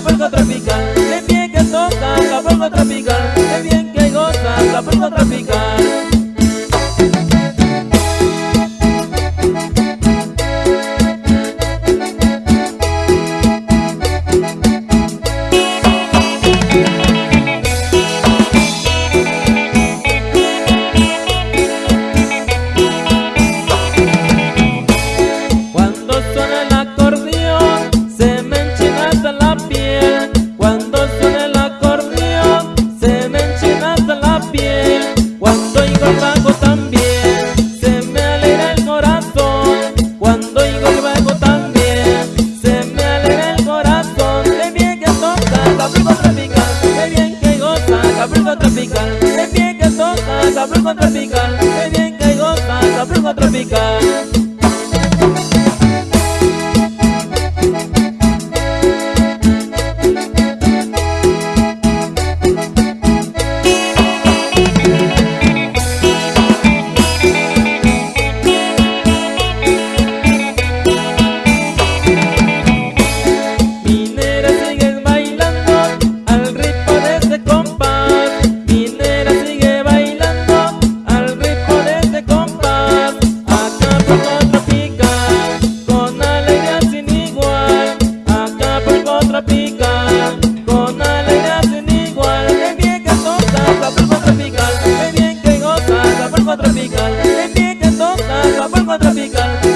banca tropical Vago también. Se me alegra el corazón Cuando digo que vago también. Se me alegra el corazón De bien que toca Capulco Tropical De bien que goza Capulco Tropical De bien que toca Capulco Tropical. Acapulco tropical,